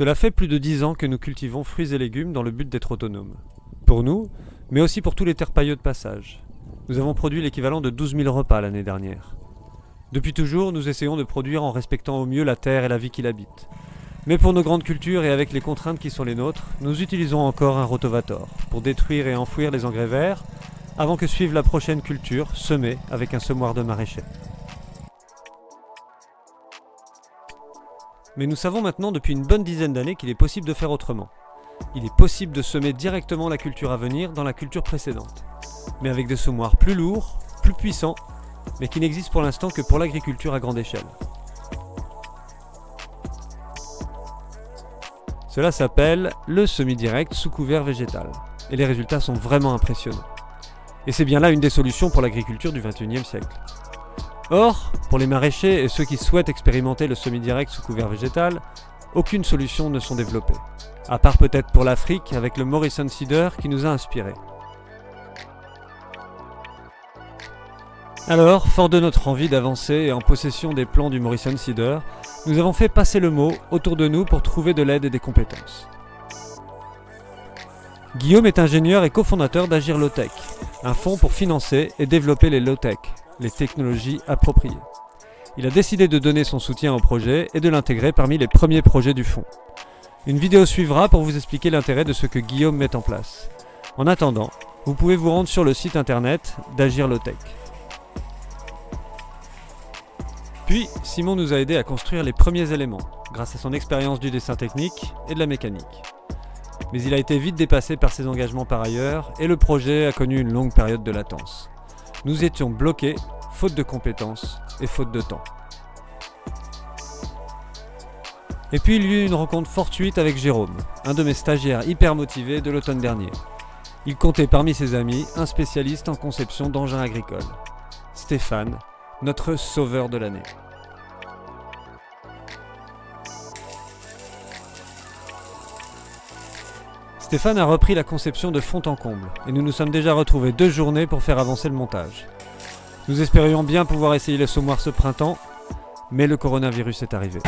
Cela fait plus de 10 ans que nous cultivons fruits et légumes dans le but d'être autonomes. Pour nous, mais aussi pour tous les terpailleux de passage. Nous avons produit l'équivalent de 12 000 repas l'année dernière. Depuis toujours, nous essayons de produire en respectant au mieux la terre et la vie qui l'habite. Mais pour nos grandes cultures et avec les contraintes qui sont les nôtres, nous utilisons encore un rotovator pour détruire et enfouir les engrais verts avant que suive la prochaine culture semée avec un semoir de maraîcher. Mais nous savons maintenant depuis une bonne dizaine d'années qu'il est possible de faire autrement. Il est possible de semer directement la culture à venir dans la culture précédente, mais avec des semoirs plus lourds, plus puissants, mais qui n'existent pour l'instant que pour l'agriculture à grande échelle. Cela s'appelle le semi-direct sous couvert végétal, et les résultats sont vraiment impressionnants. Et c'est bien là une des solutions pour l'agriculture du XXIe siècle. Or, pour les maraîchers et ceux qui souhaitent expérimenter le semi-direct sous couvert végétal, aucune solution ne sont développées, à part peut-être pour l'Afrique avec le Morrison Seeder qui nous a inspirés. Alors, fort de notre envie d'avancer et en possession des plans du Morrison Seeder, nous avons fait passer le mot autour de nous pour trouver de l'aide et des compétences. Guillaume est ingénieur et cofondateur d'Agir Low-Tech, un fonds pour financer et développer les low-tech, les technologies appropriées. Il a décidé de donner son soutien au projet et de l'intégrer parmi les premiers projets du fonds. Une vidéo suivra pour vous expliquer l'intérêt de ce que Guillaume met en place. En attendant, vous pouvez vous rendre sur le site internet d'Agir Low-Tech. Puis, Simon nous a aidé à construire les premiers éléments, grâce à son expérience du dessin technique et de la mécanique. Mais il a été vite dépassé par ses engagements par ailleurs, et le projet a connu une longue période de latence. Nous étions bloqués, faute de compétences et faute de temps. Et puis il y eut une rencontre fortuite avec Jérôme, un de mes stagiaires hyper motivés de l'automne dernier. Il comptait parmi ses amis un spécialiste en conception d'engins agricoles. Stéphane, notre sauveur de l'année. Stéphane a repris la conception de fond en comble, et nous nous sommes déjà retrouvés deux journées pour faire avancer le montage. Nous espérions bien pouvoir essayer le semoir ce printemps, mais le coronavirus est arrivé.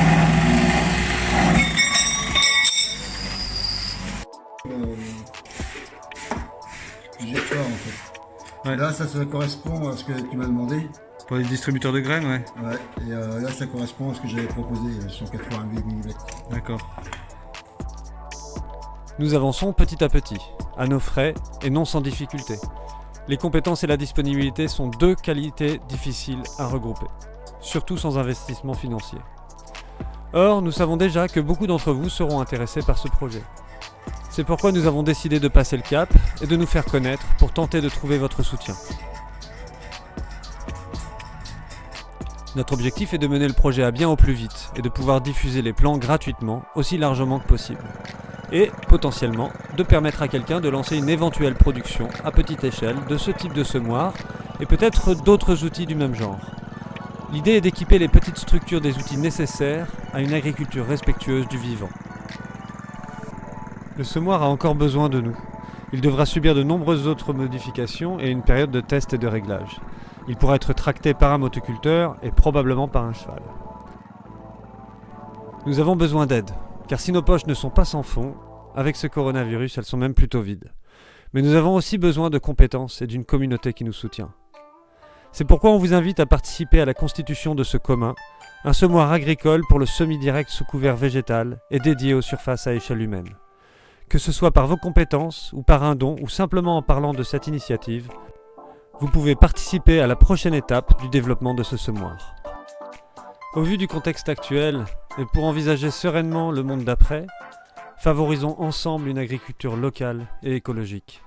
Là, ça, ça correspond à ce que tu m'as demandé. Pour les distributeurs de graines, ouais. Ouais, et euh, là, ça correspond à ce que j'avais proposé, 188 euh, mm. D'accord. Nous avançons petit à petit, à nos frais et non sans difficulté. Les compétences et la disponibilité sont deux qualités difficiles à regrouper, surtout sans investissement financier. Or, nous savons déjà que beaucoup d'entre vous seront intéressés par ce projet. C'est pourquoi nous avons décidé de passer le cap et de nous faire connaître pour tenter de trouver votre soutien. Notre objectif est de mener le projet à bien au plus vite et de pouvoir diffuser les plans gratuitement aussi largement que possible. Et, potentiellement, de permettre à quelqu'un de lancer une éventuelle production à petite échelle de ce type de semoir et peut-être d'autres outils du même genre. L'idée est d'équiper les petites structures des outils nécessaires à une agriculture respectueuse du vivant. Le semoir a encore besoin de nous. Il devra subir de nombreuses autres modifications et une période de test et de réglage. Il pourra être tracté par un motoculteur et probablement par un cheval. Nous avons besoin d'aide, car si nos poches ne sont pas sans fond, avec ce coronavirus elles sont même plutôt vides. Mais nous avons aussi besoin de compétences et d'une communauté qui nous soutient. C'est pourquoi on vous invite à participer à la constitution de ce commun, un semoir agricole pour le semi-direct sous couvert végétal et dédié aux surfaces à échelle humaine. Que ce soit par vos compétences ou par un don ou simplement en parlant de cette initiative, vous pouvez participer à la prochaine étape du développement de ce semoir. Au vu du contexte actuel, et pour envisager sereinement le monde d'après, favorisons ensemble une agriculture locale et écologique.